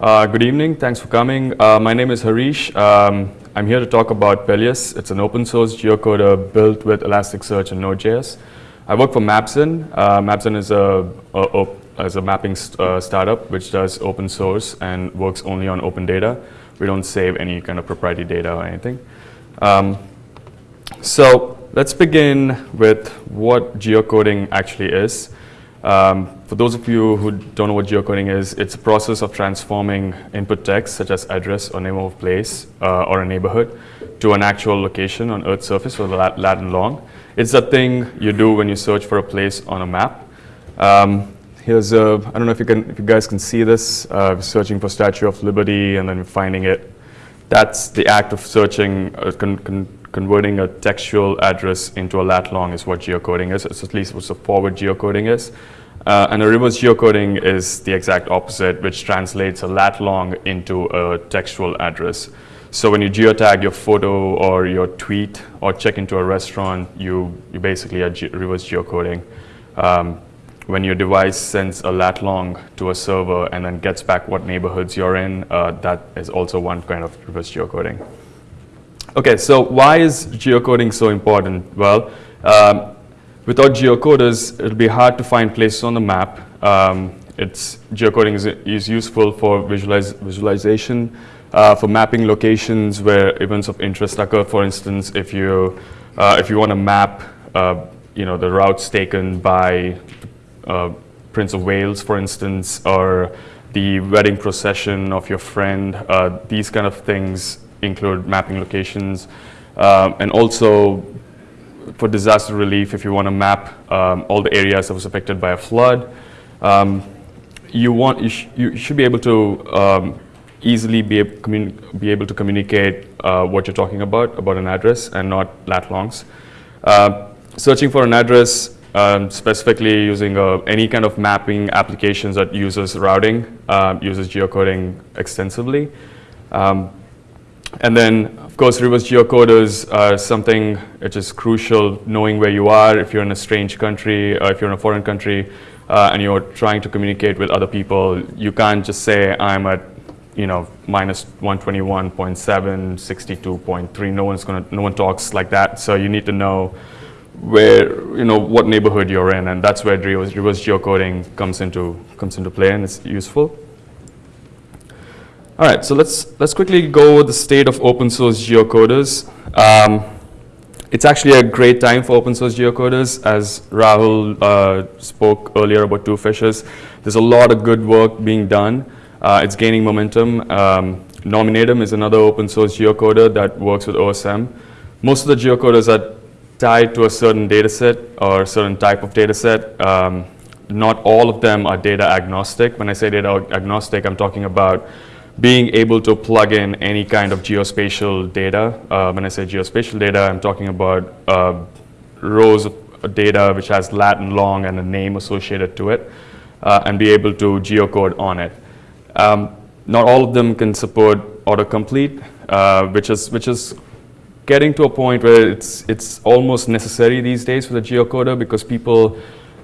Uh, good evening, thanks for coming. Uh, my name is Harish. Um, I'm here to talk about Pelias. It's an open source geocoder built with Elasticsearch and Node.js. I work for Mapzen. Uh, Mapzen is a, a, a, is a mapping st uh, startup which does open source and works only on open data. We don't save any kind of proprietary data or anything. Um, so let's begin with what geocoding actually is. Um, for those of you who don't know what geocoding is, it's a process of transforming input text such as address or name of a place uh, or a neighborhood to an actual location on Earth's surface with lat, lat and long. It's a thing you do when you search for a place on a map. Um, here's a, I don't know if you, can, if you guys can see this, uh, searching for Statue of Liberty and then finding it. That's the act of searching, uh, con con converting a textual address into a lat long is what geocoding is. It's at least what the forward geocoding is. Uh, and a reverse geocoding is the exact opposite, which translates a lat long into a textual address. So when you geotag your photo or your tweet or check into a restaurant, you, you basically are ge reverse geocoding. Um, when your device sends a lat long to a server and then gets back what neighborhoods you're in, uh, that is also one kind of reverse geocoding. Okay, so why is geocoding so important? Well, um, without geocoders, it'll be hard to find places on the map. Um, it's, geocoding is, is useful for visualize, visualization, uh, for mapping locations where events of interest occur. For instance, if you, uh, if you want to map uh, you know, the routes taken by uh, Prince of Wales, for instance, or the wedding procession of your friend, uh, these kind of things include mapping locations. Um, and also for disaster relief, if you want to map um, all the areas that was affected by a flood, um, you, want, you, sh you, should be able to um, easily be, be, able to communicate uh, what you're talking about, about an address, and not lat longs. Uh, searching for an address, um, specifically using uh, any kind of mapping applications that uses routing, uh, uses geocoding extensively. Um, and then, course, reverse geocoders are something which is crucial, knowing where you are, if you're in a strange country, or if you're in a foreign country, uh, and you're trying to communicate with other people, you can't just say, I'm at, you know, minus 121.7, 62.3, no one's gonna, no one talks like that, so you need to know where, you know, what neighborhood you're in, and that's where reverse, reverse geocoding comes into, comes into play, and it's useful. All right, so let's, let's quickly go over the state of open source geocoders. Um, it's actually a great time for open source geocoders. As Rahul uh, spoke earlier about two fishes, there's a lot of good work being done. Uh, it's gaining momentum. Um, Nominatim is another open source geocoder that works with OSM. Most of the geocoders are tied to a certain data set or a certain type of data set. Um, not all of them are data agnostic. When I say data agnostic, I'm talking about being able to plug in any kind of geospatial data. Uh, when I say geospatial data, I'm talking about uh, rows of data which has lat and long and a name associated to it, uh, and be able to geocode on it. Um, not all of them can support autocomplete, uh, which is which is getting to a point where it's it's almost necessary these days for the geocoder because people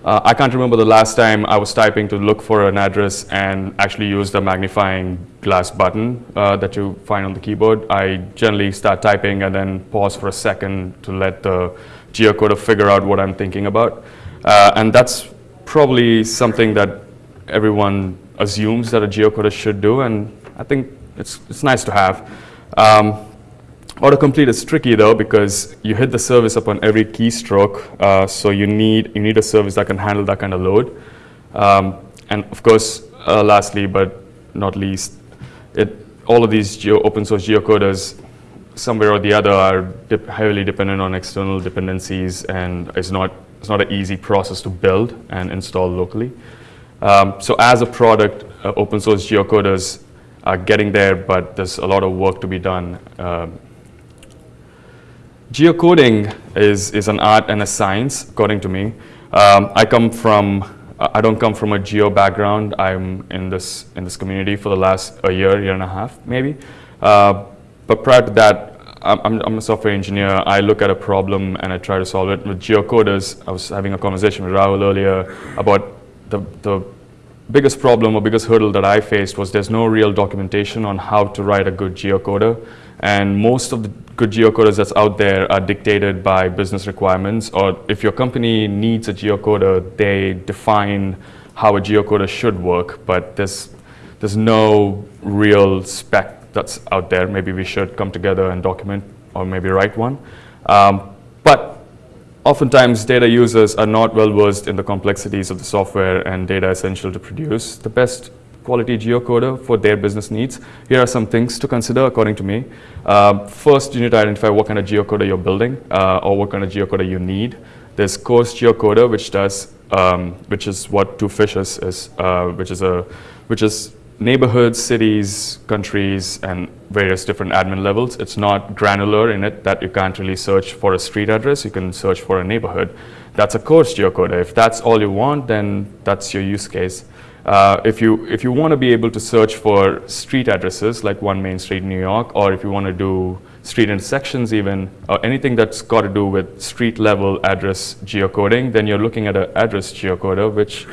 uh, I can't remember the last time I was typing to look for an address and actually use the magnifying glass button uh, that you find on the keyboard. I generally start typing and then pause for a second to let the geocoder figure out what I'm thinking about. Uh, and that's probably something that everyone assumes that a geocoder should do, and I think it's, it's nice to have. Um, Autocomplete is tricky though because you hit the service upon every keystroke, uh, so you need you need a service that can handle that kind of load. Um, and of course, uh, lastly but not least, it all of these open source geocoders, somewhere or the other, are dip heavily dependent on external dependencies, and it's not it's not an easy process to build and install locally. Um, so as a product, uh, open source geocoders are getting there, but there's a lot of work to be done. Um, Geocoding is, is an art and a science, according to me. Um, I come from, I don't come from a geo background. I'm in this, in this community for the last a year, year and a half, maybe. Uh, but prior to that, I'm, I'm, a software engineer. I look at a problem and I try to solve it. With geocoders, I was having a conversation with Rahul earlier about the, the biggest problem or biggest hurdle that I faced was there's no real documentation on how to write a good geocoder. And most of the good geocoders that's out there are dictated by business requirements, or if your company needs a geocoder, they define how a geocoder should work, but there's, there's no real spec that's out there. Maybe we should come together and document or maybe write one. Um, but oftentimes data users are not well versed in the complexities of the software and data essential to produce the best quality geocoder for their business needs. Here are some things to consider according to me. Uh, first, you need to identify what kind of geocoder you're building uh, or what kind of geocoder you need. There's coarse geocoder, which does, um, which is what Two Fishes is, uh, which is a, which is neighborhoods, cities, countries, and various different admin levels. It's not granular in it that you can't really search for a street address. You can search for a neighborhood. That's a coarse geocoder. If that's all you want, then that's your use case. Uh, if you if you want to be able to search for street addresses like one Main Street in New York, or if you want to do street intersections even, or anything that's got to do with street level address geocoding, then you're looking at an address geocoder, which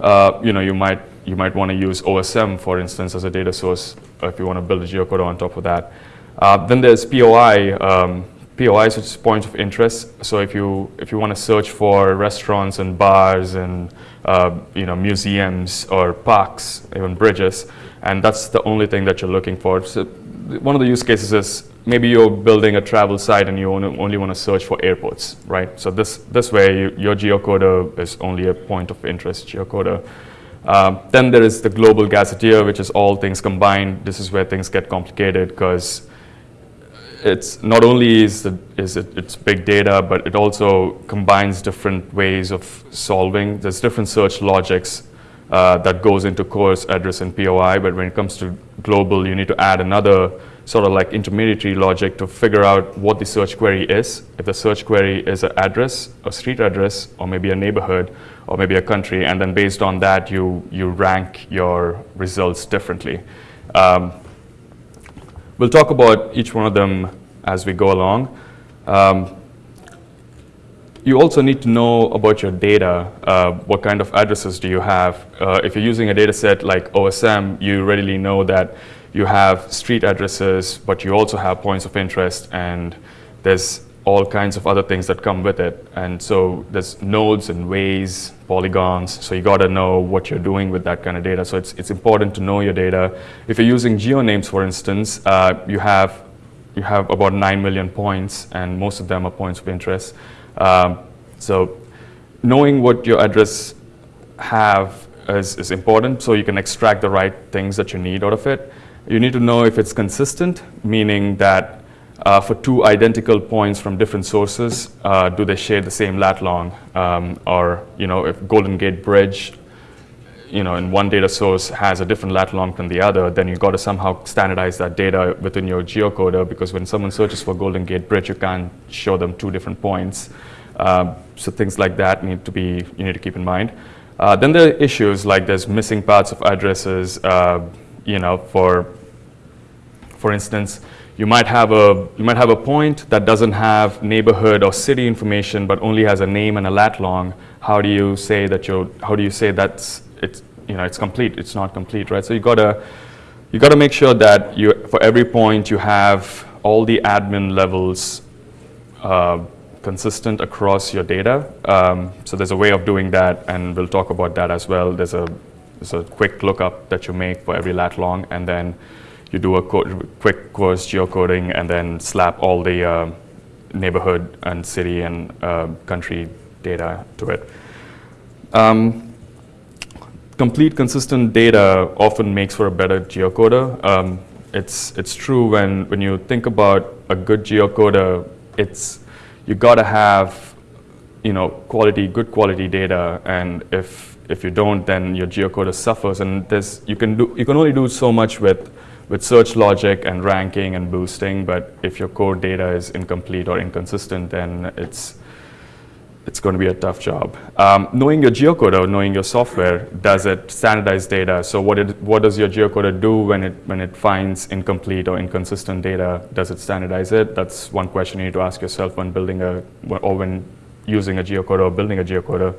uh, you know you might you might want to use OSM, for instance, as a data source if you want to build a geocoder on top of that. Uh, then there's POI, um, POIs, which is points of interest. So if you if you want to search for restaurants and bars and uh, you know museums or parks, even bridges, and that's the only thing that you're looking for. So one of the use cases is maybe you're building a travel site and you only want to search for airports, right? So this this way you, your geocoder is only a point of interest geocoder. Um, then there is the global gazetteer, which is all things combined. This is where things get complicated because it's not only is, the, is it it's big data, but it also combines different ways of solving. There's different search logics uh, that goes into coarse address and POI, but when it comes to global, you need to add another sort of like intermediary logic to figure out what the search query is. If the search query is an address, a street address, or maybe a neighborhood, or maybe a country, and then based on that, you, you rank your results differently. Um, We'll talk about each one of them as we go along. Um, you also need to know about your data. Uh, what kind of addresses do you have? Uh, if you're using a data set like OSM, you readily know that you have street addresses, but you also have points of interest, and there's all kinds of other things that come with it. And so there's nodes and ways, polygons, so you gotta know what you're doing with that kind of data. So it's, it's important to know your data. If you're using geonames, for instance, uh, you, have, you have about 9 million points, and most of them are points of interest. Um, so knowing what your address have is, is important, so you can extract the right things that you need out of it. You need to know if it's consistent, meaning that uh, for two identical points from different sources, uh, do they share the same lat long? Um, or, you know, if Golden Gate Bridge, you know, in one data source has a different lat long than the other, then you've got to somehow standardize that data within your geocoder because when someone searches for Golden Gate Bridge, you can't show them two different points. Um, so things like that need to be, you need to keep in mind. Uh, then there are issues like there's missing parts of addresses, uh, you know, for, for instance, you might have a you might have a point that doesn't have neighborhood or city information but only has a name and a lat long. How do you say that you how do you say that's it's you know it's complete? It's not complete right? So you got to you got to make sure that you for every point you have all the admin levels uh, consistent across your data. Um, so there's a way of doing that and we'll talk about that as well. There's a there's a quick lookup that you make for every lat long and then you do a quick coarse geocoding and then slap all the uh, neighborhood and city and uh, country data to it. Um, complete consistent data often makes for a better geocoder. Um, it's, it's true when, when you think about a good geocoder, it's, you gotta have you know, quality, good quality data and if, if you don't, then your geocoder suffers and there's, you, can do, you can only do so much with with search logic and ranking and boosting, but if your core data is incomplete or inconsistent, then it's it's going to be a tough job. Um, knowing your geocoder, knowing your software, does it standardize data? So what, it, what does your geocoder do when it, when it finds incomplete or inconsistent data? Does it standardize it? That's one question you need to ask yourself when building a, or when using a geocoder or building a geocoder.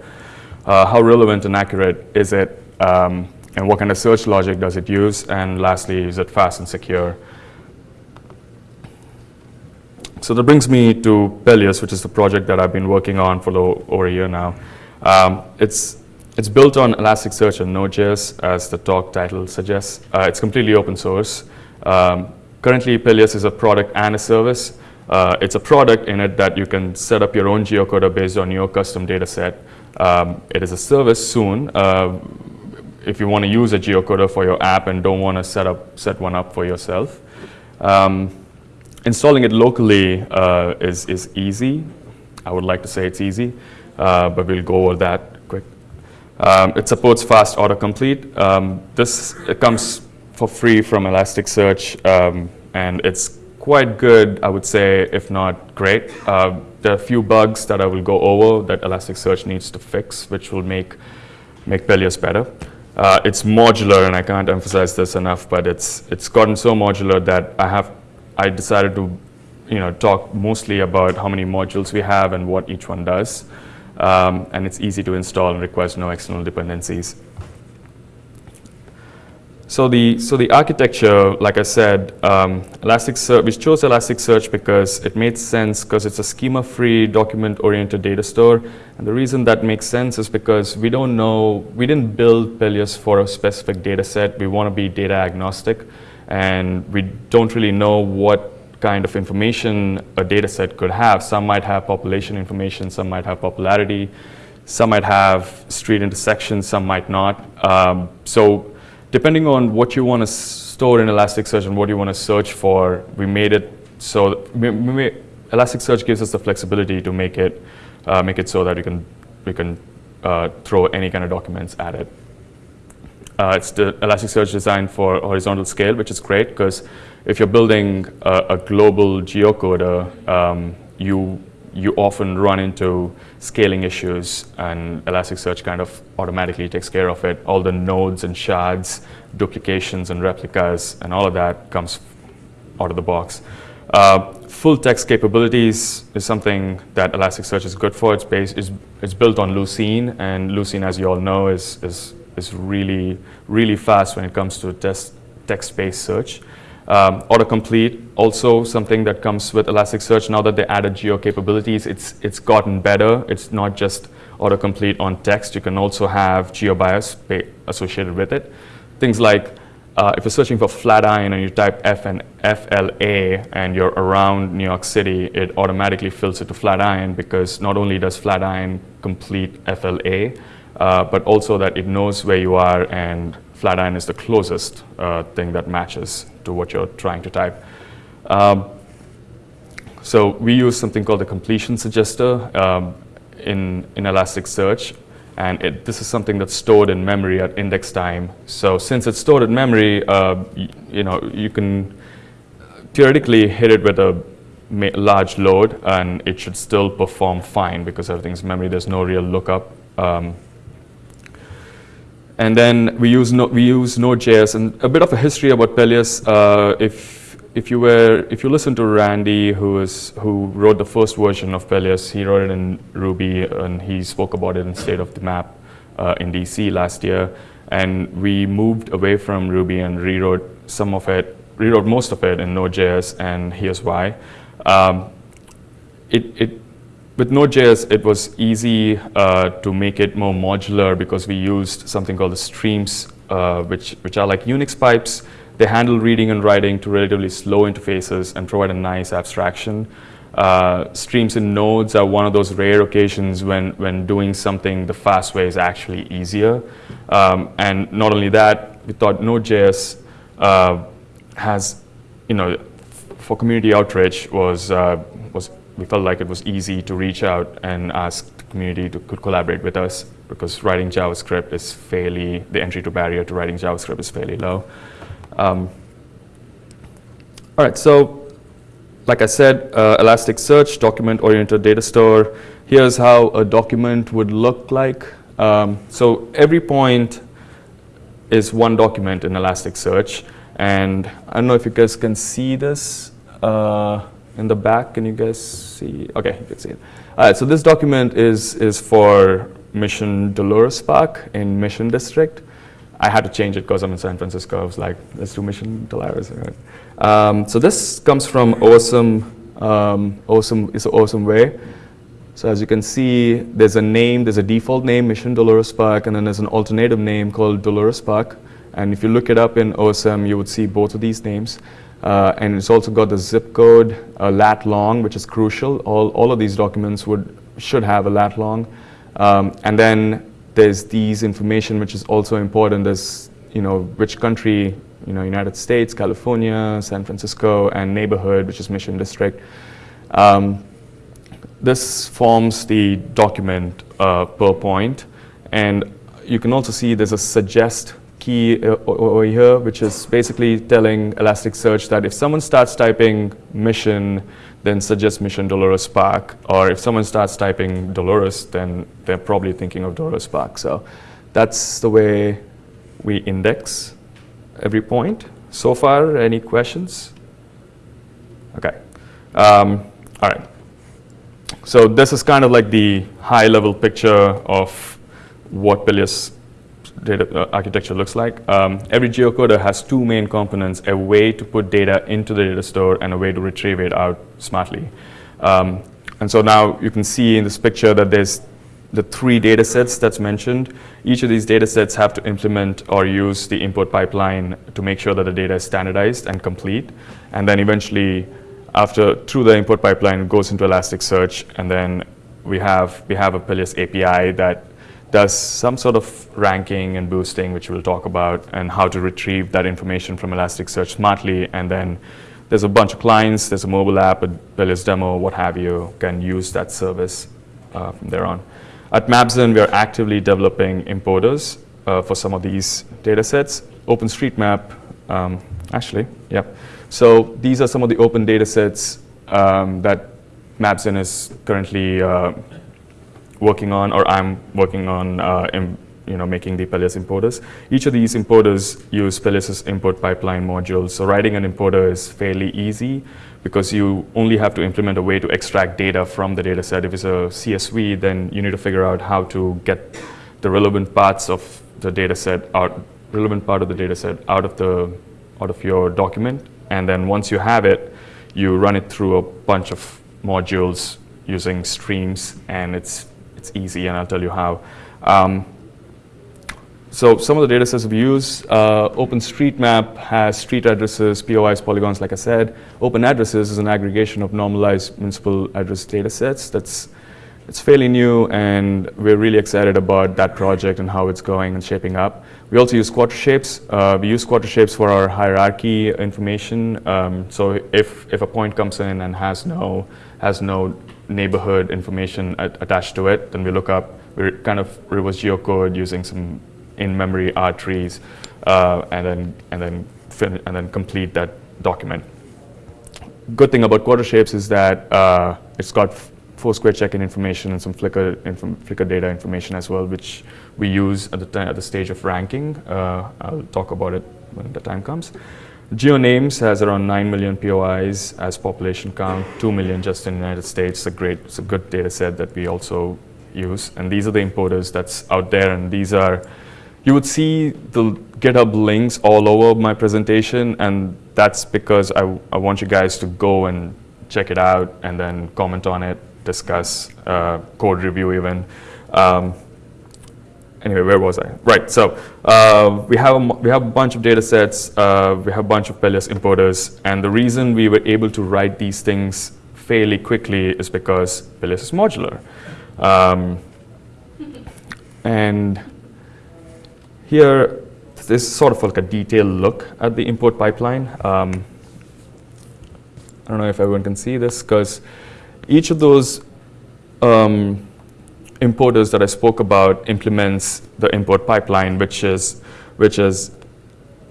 Uh, how relevant and accurate is it? um, and what kind of search logic does it use, and lastly, is it fast and secure? So that brings me to Pelias, which is the project that I've been working on for over a year now. Um, it's, it's built on Elasticsearch and Node.js, as the talk title suggests. Uh, it's completely open source. Um, currently, Pelias is a product and a service. Uh, it's a product in it that you can set up your own geocoder based on your custom data set. Um, it is a service soon. Uh, if you want to use a geocoder for your app and don't want to set up set one up for yourself. Um, installing it locally uh, is, is easy. I would like to say it's easy, uh, but we'll go over that quick. Um, it supports fast autocomplete. Um, this comes for free from Elasticsearch, um, and it's quite good, I would say, if not great. Uh, there are a few bugs that I will go over that Elasticsearch needs to fix, which will make, make Pelias better. Uh, it's modular, and I can't emphasize this enough, but it's, it's gotten so modular that I have, I decided to you know, talk mostly about how many modules we have and what each one does. Um, and it's easy to install and requires no external dependencies. So the, so the architecture, like I said, um, Elasticsearch, we chose Elasticsearch because it made sense because it's a schema-free, document-oriented data store. And the reason that makes sense is because we don't know, we didn't build Pelias for a specific data set. We want to be data agnostic. And we don't really know what kind of information a data set could have. Some might have population information, some might have popularity, some might have street intersections, some might not. Um, so depending on what you want to store in Elasticsearch and what you want to search for, we made it so we, we Elasticsearch gives us the flexibility to make it uh, make it so that we can we can uh, throw any kind of documents at it. Uh, it's the Elasticsearch designed for horizontal scale, which is great because if you're building a, a global geocoder, um, you you often run into scaling issues and Elasticsearch kind of automatically takes care of it. All the nodes and shards, duplications and replicas and all of that comes out of the box. Uh, full text capabilities is something that Elasticsearch is good for. It's, based, it's, it's built on Lucene and Lucene, as you all know, is, is, is really, really fast when it comes to text-based search. Um, autocomplete, also something that comes with Elasticsearch. Now that they added geo capabilities, it's, it's gotten better. It's not just autocomplete on text. You can also have GeoBias associated with it. Things like uh, if you're searching for Flatiron and you type F and FLA and you're around New York City, it automatically fills it to Flatiron because not only does Flatiron complete FLA, uh, but also that it knows where you are and Flatiron is the closest uh, thing that matches to what you're trying to type. Um, so we use something called the completion suggester um, in, in Elasticsearch. And it, this is something that's stored in memory at index time. So since it's stored in memory, uh, you know, you can theoretically hit it with a large load and it should still perform fine because everything's memory. There's no real lookup. Um, and then we use, no, we use Node.js and a bit of a history about Pelias. Uh, if, if, you were, if you listen to Randy, who, is, who wrote the first version of Pelias, he wrote it in Ruby and he spoke about it in State of the Map uh, in DC last year. And we moved away from Ruby and rewrote some of it, rewrote most of it in Node.js and here's why. Um, it, it with Node.js, it was easy uh, to make it more modular because we used something called the streams, uh, which, which are like Unix pipes. They handle reading and writing to relatively slow interfaces and provide a nice abstraction. Uh, streams in nodes are one of those rare occasions when, when doing something the fast way is actually easier. Um, and not only that, we thought Node.js uh, has, you know, for community outreach was, uh, was we felt like it was easy to reach out and ask the community to could collaborate with us because writing JavaScript is fairly, the entry to barrier to writing JavaScript is fairly low. Um, all right, so like I said, uh, Elasticsearch, document-oriented data store. Here's how a document would look like. Um, so every point is one document in Elasticsearch. And I don't know if you guys can see this. Uh, in the back. Can you guys see? Okay, you can see it. All right, so this document is, is for Mission Dolores Park in Mission District. I had to change it because I'm in San Francisco. I was like, let's do Mission Dolores. Um, so this comes from Awesome. Um, awesome is awesome way. So as you can see, there's a name, there's a default name, Mission Dolores Park, and then there's an alternative name called Dolores Park. And if you look it up in OSM, you would see both of these names. Uh, and it's also got the zip code, uh, lat long, which is crucial. All, all of these documents would should have a lat long. Um, and then there's these information, which is also important. There's, you know, which country, you know, United States, California, San Francisco, and neighborhood, which is Mission District. Um, this forms the document uh, per point. And you can also see there's a suggest key uh, over here, which is basically telling Elasticsearch that if someone starts typing mission, then suggest mission Dolores Park, or if someone starts typing Dolores, then they're probably thinking of Dolores Park. So that's the way we index every point. So far, any questions? Okay. Um, all right. So this is kind of like the high level picture of what Pelias data uh, architecture looks like. Um, every geocoder has two main components, a way to put data into the data store and a way to retrieve it out smartly. Um, and so now you can see in this picture that there's the three data sets that's mentioned. Each of these data sets have to implement or use the import pipeline to make sure that the data is standardized and complete. And then eventually after through the import pipeline, it goes into Elasticsearch, and then we have we have a Pelias API that does some sort of ranking and boosting, which we'll talk about, and how to retrieve that information from Elasticsearch smartly. And then there's a bunch of clients, there's a mobile app, a Pelias demo, what have you, can use that service uh, from there on. At Mapzen, we are actively developing importers uh, for some of these data sets. OpenStreetMap, um, actually, yep. So these are some of the open data sets um, that Mapzen is currently uh, working on, or I'm working on uh, in, you know, making the Pelias importers. Each of these importers use Pelias' import pipeline modules. So writing an importer is fairly easy because you only have to implement a way to extract data from the data set. If it's a CSV, then you need to figure out how to get the relevant parts of the data set out, relevant part of the data set out of the out of your document and then once you have it, you run it through a bunch of modules using streams, and it's, it's easy, and I'll tell you how. Um, so some of the data sets we use, uh, OpenStreetMap has street addresses, POIs, polygons, like I said. Open Addresses is an aggregation of normalized municipal address data sets. That's it's fairly new, and we're really excited about that project and how it's going and shaping up. We also use Quattroshapes. Uh, we use Quattroshapes for our hierarchy information. Um, so if, if a point comes in and has no, has no neighborhood information at, attached to it, then we look up, we kind of reverse geocode using some in-memory R trees, uh, and then, and, then and then complete that document. Good thing about Quattroshapes is that uh, it's got Foursquare check-in information and some Flickr, Flickr data information as well, which we use at the, at the stage of ranking. Uh, I'll talk about it when the time comes. GeoNames has around 9 million POIs as population count, 2 million just in the United States. It's a great, it's a good data set that we also use. And these are the importers that's out there. And these are, you would see the GitHub links all over my presentation. And that's because I, I want you guys to go and check it out and then comment on it discuss uh, code review even. Um, anyway, where was I? Right, so uh, we, have a, we have a bunch of data sets, uh, we have a bunch of Pelias importers, and the reason we were able to write these things fairly quickly is because Pelias is modular. Um, and here, this is sort of like a detailed look at the import pipeline. Um, I don't know if everyone can see this, because each of those um, importers that I spoke about implements the import pipeline, which is, which is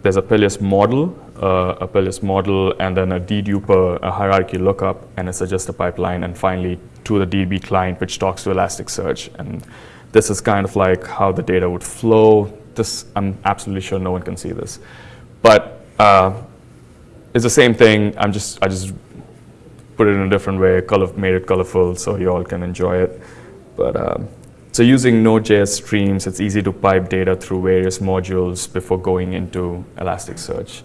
there's a Pelias model, uh, a Pelias model, and then a deduper, a hierarchy lookup, and a suggester pipeline, and finally to the DB client, which talks to Elasticsearch. And this is kind of like how the data would flow. This, I'm absolutely sure no one can see this. But uh, it's the same thing. I'm just, I just put it in a different way, color, made it colorful so you all can enjoy it. But um, so using Node.js streams, it's easy to pipe data through various modules before going into Elasticsearch.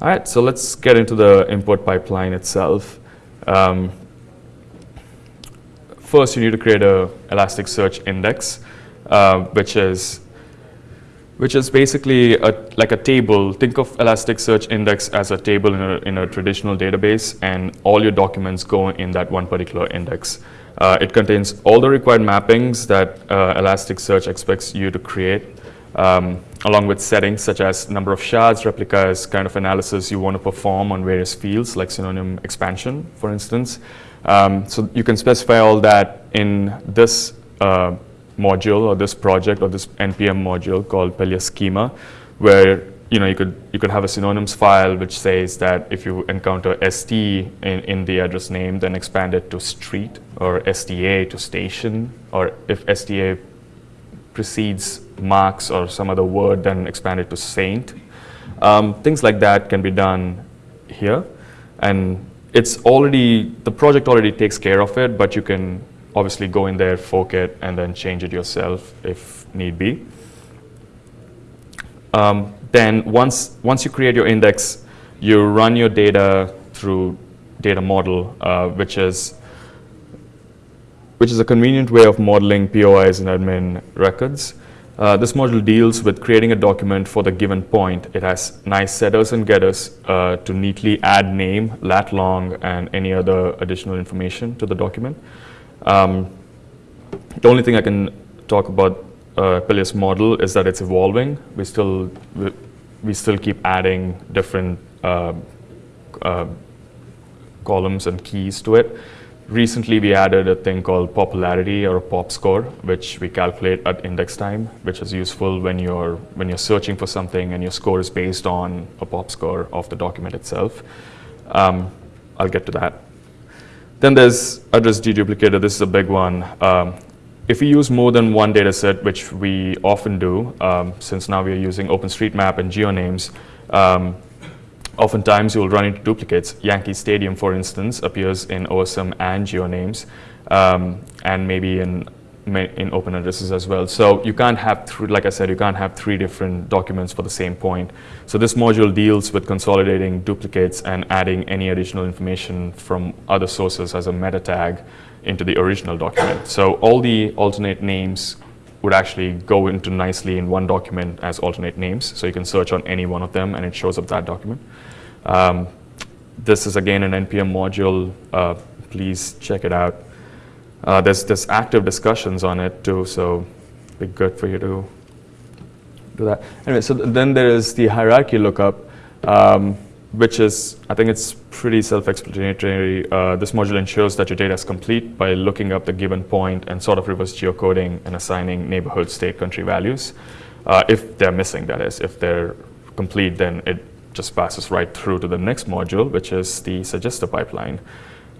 All right, so let's get into the import pipeline itself. Um, first, you need to create a Elasticsearch index, uh, which is which is basically a, like a table. Think of Elasticsearch index as a table in a, in a traditional database, and all your documents go in that one particular index. Uh, it contains all the required mappings that uh, Elasticsearch expects you to create, um, along with settings such as number of shards, replicas, kind of analysis you want to perform on various fields, like synonym expansion, for instance. Um, so you can specify all that in this uh, module or this project or this npm module called Pelias schema, where you know you could you could have a synonyms file which says that if you encounter st in, in the address name, then expand it to street or sta to station, or if sta precedes marks or some other word, then expand it to saint. Um, things like that can be done here, and it's already the project already takes care of it, but you can obviously go in there, fork it, and then change it yourself if need be. Um, then once, once you create your index, you run your data through data model, uh, which is which is a convenient way of modeling POIs and admin records. Uh, this module deals with creating a document for the given point. It has nice setters and getters uh, to neatly add name, lat long, and any other additional information to the document. Um, the only thing I can talk about uh, model is that it's evolving. We still we, we still keep adding different uh, uh, columns and keys to it. Recently, we added a thing called popularity or a pop score, which we calculate at index time, which is useful when you're when you're searching for something and your score is based on a pop score of the document itself. Um, I'll get to that. Then there's address deduplicator. This is a big one. Um, if we use more than one data set, which we often do, um, since now we are using OpenStreetMap and GeoNames, um, oftentimes you'll run into duplicates. Yankee Stadium, for instance, appears in OSM and GeoNames, um, and maybe in in open addresses as well. So you can't have, like I said, you can't have three different documents for the same point. So this module deals with consolidating duplicates and adding any additional information from other sources as a meta tag into the original document. So all the alternate names would actually go into nicely in one document as alternate names. So you can search on any one of them and it shows up that document. Um, this is again an NPM module. Uh, please check it out. Uh, there's, there's active discussions on it too, so it'd be good for you to do that. Anyway, so th then there is the hierarchy lookup, um, which is, I think it's pretty self-explanatory. Uh, this module ensures that your data is complete by looking up the given point and sort of reverse geocoding and assigning neighborhood, state, country values. Uh, if they're missing, that is. If they're complete, then it just passes right through to the next module, which is the suggester pipeline.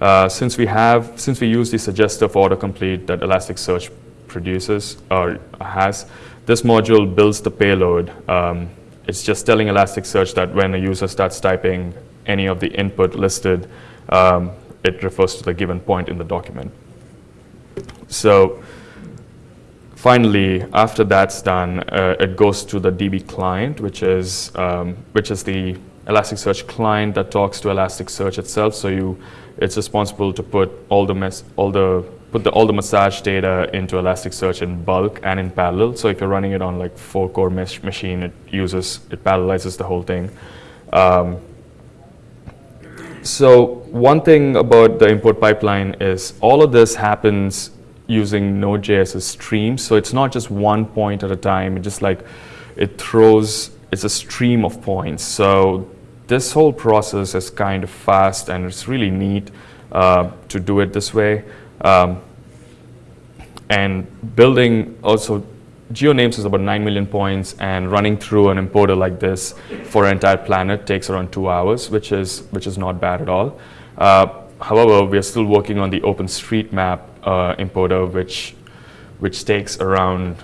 Uh, since we have, since we use the suggestive autocomplete that Elasticsearch produces or has, this module builds the payload. Um, it's just telling Elasticsearch that when a user starts typing any of the input listed, um, it refers to the given point in the document. So finally, after that's done, uh, it goes to the DB client, which is, um, which is the Elasticsearch client that talks to Elasticsearch itself. So you it's responsible to put all the mess, all the put the, all the massage data into Elasticsearch in bulk and in parallel. So if you're running it on like four core mesh machine, it uses it parallelizes the whole thing. Um, so one thing about the import pipeline is all of this happens using Node.js's streams. So it's not just one point at a time. It just like it throws. It's a stream of points. So this whole process is kind of fast and it's really neat uh, to do it this way. Um, and building also GeoNames is about 9 million points and running through an importer like this for an entire planet takes around two hours, which is, which is not bad at all. Uh, however, we are still working on the OpenStreetMap uh, importer, which, which takes around,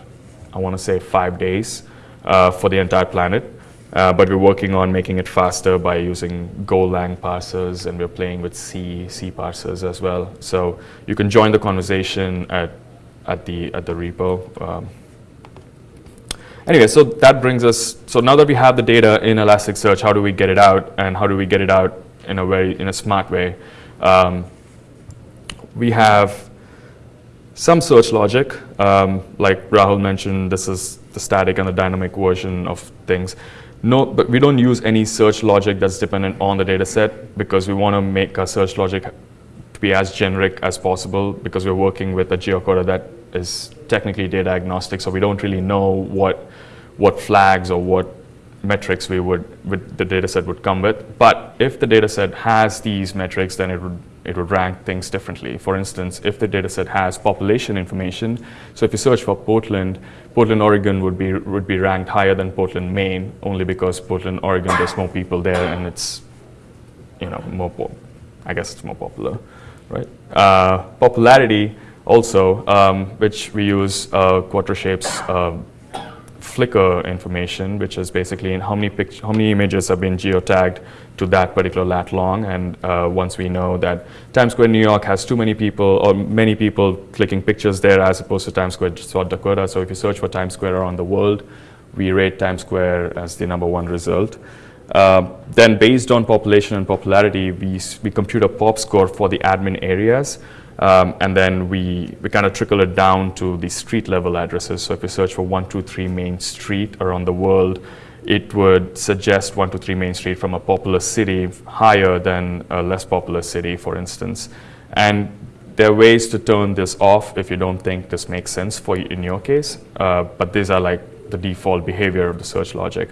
I want to say, five days uh, for the entire planet. Uh, but we're working on making it faster by using Golang parsers, and we're playing with C, C parsers as well. So you can join the conversation at at the at the repo. Um, anyway, so that brings us. So now that we have the data in Elasticsearch, how do we get it out, and how do we get it out in a very in a smart way? Um, we have some search logic, um, like Rahul mentioned. This is the static and the dynamic version of things. No, but we don't use any search logic that's dependent on the data set because we want to make our search logic to be as generic as possible because we're working with a geocoder that is technically data agnostic, so we don't really know what what flags or what metrics we would with the data set would come with. But if the data set has these metrics, then it would it would rank things differently. For instance, if the data set has population information, so if you search for Portland, Portland, Oregon would be would be ranked higher than Portland, Maine, only because Portland, Oregon, there's more people there and it's you know more I guess it's more popular, right? Uh, popularity also, um, which we use uh, Quattroshapes uh, Flickr information, which is basically in how many how many images have been geotagged to that particular lat long. And uh, once we know that Times Square, New York has too many people or many people clicking pictures there as opposed to Times Square, South Dakota. So if you search for Times Square around the world, we rate Times Square as the number one result. Uh, then based on population and popularity, we, we compute a pop score for the admin areas. Um, and then we, we kind of trickle it down to the street level addresses. So if you search for 123 Main Street around the world, it would suggest 123 Main Street from a populous city higher than a less populous city, for instance. And there are ways to turn this off if you don't think this makes sense for you in your case, uh, but these are like the default behavior of the search logic.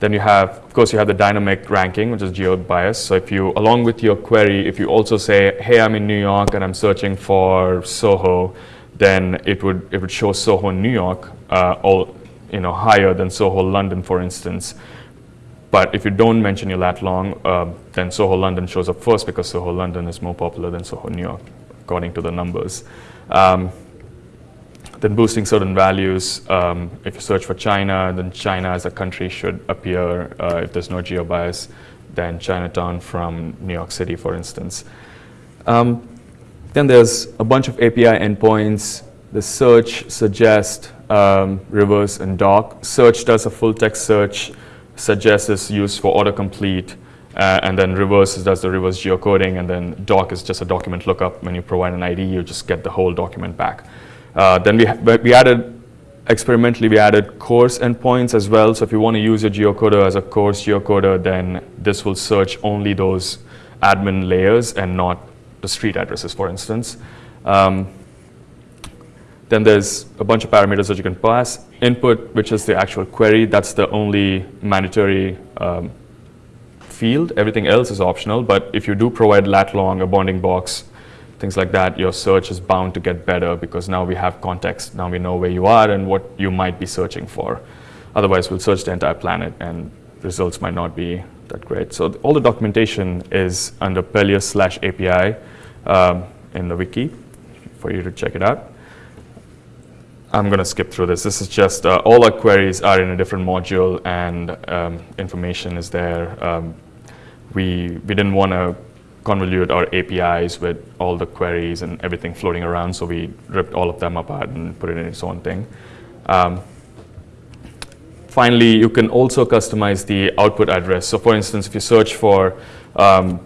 Then you have, of course, you have the dynamic ranking, which is geo-bias. So if you, along with your query, if you also say, hey, I'm in New York and I'm searching for Soho, then it would, it would show Soho, New York, uh, all, you know, higher than Soho, London, for instance. But if you don't mention your lat long, uh, then Soho, London shows up first because Soho, London is more popular than Soho, New York, according to the numbers. Um, then boosting certain values. Um, if you search for China, then China as a country should appear. Uh, if there's no geo-bias, then Chinatown from New York City, for instance. Um, then there's a bunch of API endpoints. The search, suggest, um, reverse, and doc. Search does a full text search. Suggest is used for autocomplete. Uh, and then reverse does the reverse geocoding, and then doc is just a document lookup. When you provide an ID, you just get the whole document back. Uh, then we, we added, experimentally, we added coarse endpoints as well. So if you want to use your geocoder as a coarse geocoder, then this will search only those admin layers and not the street addresses, for instance. Um, then there's a bunch of parameters that you can pass. Input, which is the actual query, that's the only mandatory um, field. Everything else is optional, but if you do provide lat long, a bounding box, things like that, your search is bound to get better because now we have context. Now we know where you are and what you might be searching for. Otherwise, we'll search the entire planet and results might not be that great. So all the documentation is under Pelias slash API um, in the wiki for you to check it out. I'm going to skip through this. This is just uh, all our queries are in a different module and um, information is there. Um, we, we didn't want to convolute our APIs with all the queries and everything floating around. So we ripped all of them apart and put it in its own thing. Um, finally, you can also customize the output address. So for instance, if you search for um,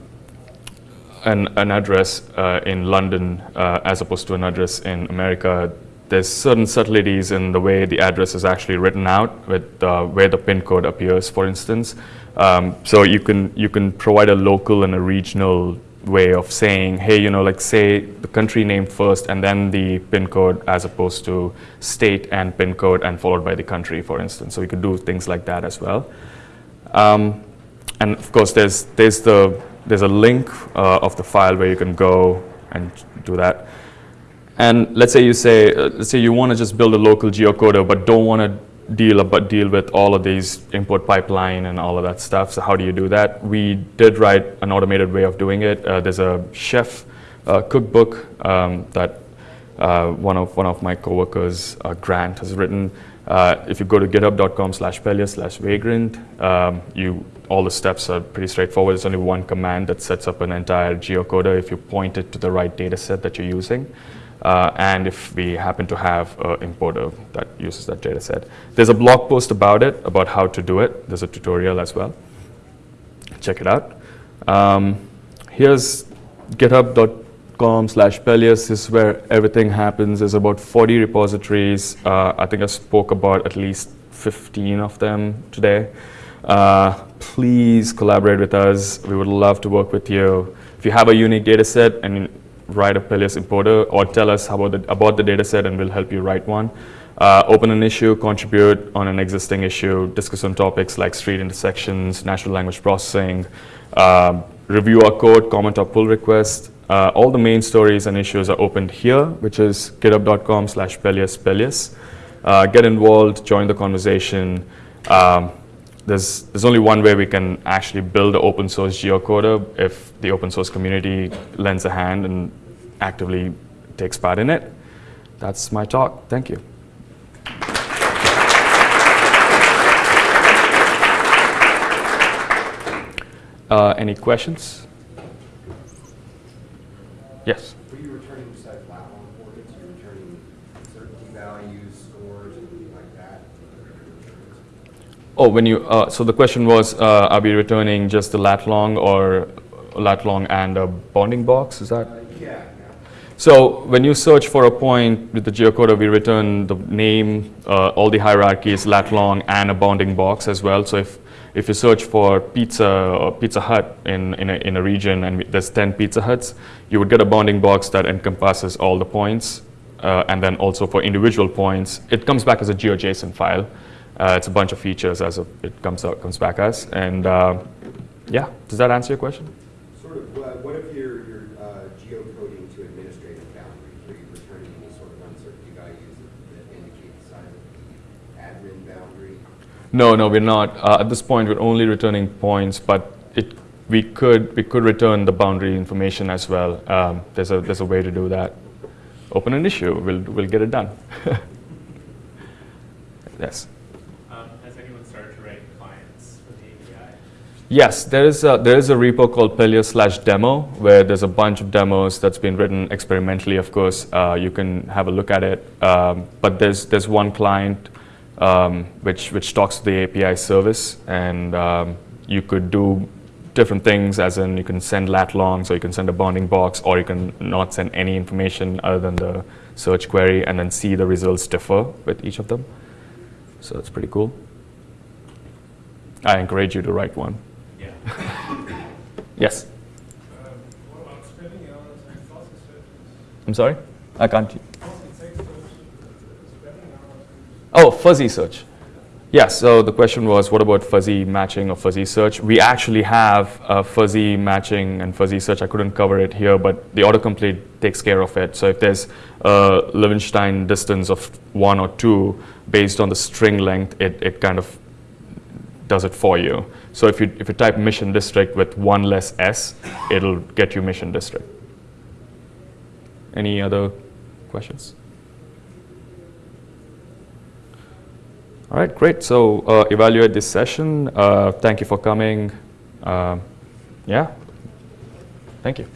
an, an, address uh, in London uh, as opposed to an address in America, there's certain subtleties in the way the address is actually written out with uh, where the pin code appears, for instance. Um, so you can, you can provide a local and a regional way of saying, hey, you know, like say the country name first and then the pin code as opposed to state and pin code and followed by the country, for instance. So you could do things like that as well. Um, and of course, there's, there's, the, there's a link uh, of the file where you can go and do that. And let's say you say, uh, let's say you want to just build a local geocoder, but don't want to deal deal with all of these import pipeline and all of that stuff. So how do you do that? We did write an automated way of doing it. Uh, there's a chef uh, cookbook um, that uh, one of one of my coworkers, uh, Grant, has written. Uh, if you go to github.com slash slash vagrant, um, you all the steps are pretty straightforward. There's only one command that sets up an entire geocoder if you point it to the right data set that you're using. Uh, and if we happen to have an importer that uses that data set. There's a blog post about it, about how to do it. There's a tutorial as well. Check it out. Um, here's github.com slash Pelias. This is where everything happens. There's about 40 repositories. Uh, I think I spoke about at least 15 of them today. Uh, please collaborate with us. We would love to work with you. If you have a unique data set and write a Pelias importer or tell us about the, about the data set and we'll help you write one. Uh, open an issue, contribute on an existing issue, discuss on topics like street intersections, natural language processing, uh, review our code, comment our pull request. Uh, all the main stories and issues are opened here, which is github.com slash Pelias Pelias. Uh, get involved, join the conversation. Um, there's, there's only one way we can actually build an open source geocoder if the open source community lends a hand and actively takes part in it. That's my talk. Thank you. Uh, any questions? Yes. Were you returning besides lat-long coordinates, you returning certainty values, scores, anything like that? Oh, when you, uh, so the question was, uh, are we returning just the lat long or lat long and a bounding box? Is that? Uh, Yeah. So when you search for a point with the geocoder, we return the name, uh, all the hierarchies, lat long, and a bounding box as well. So if, if you search for pizza or Pizza Hut in, in, a, in a region and there's 10 Pizza Huts, you would get a bounding box that encompasses all the points. Uh, and then also for individual points, it comes back as a GeoJSON file. Uh, it's a bunch of features as of it comes out, comes back as. And uh, yeah, does that answer your question? Sort of, what what if you're, you're uh, geocoding to administrative boundaries? Are you returning any sort of uncertainty values that that indicate the size of the admin boundary? No, no, we're not. Uh, at this point, we're only returning points, but it, we could we could return the boundary information as well. Um, there's a there's a way to do that. Open an issue, we'll we'll get it done. yes. Um, has anyone started to write clients for the API? Yes, there is a, there is a repo called Pelias slash demo where there's a bunch of demos that's been written experimentally. Of course, uh, you can have a look at it. Um, but there's there's one client um, which which talks to the API service, and um, you could do different things. As in, you can send lat long, so you can send a bounding box, or you can not send any information other than the search query, and then see the results differ with each of them. So that's pretty cool. I encourage you to write one. Yes. I'm sorry? I can't. Oh, fuzzy search. Yes, so the question was what about fuzzy matching or fuzzy search? We actually have uh, fuzzy matching and fuzzy search. I couldn't cover it here, but the autocomplete takes care of it. So if there's a Levenshtein distance of one or two based on the string length, it, it kind of does it for you. So if you, if you type mission district with one less S, it'll get you mission district. Any other questions? All right, great. So uh, evaluate this session. Uh, thank you for coming. Uh, yeah, thank you.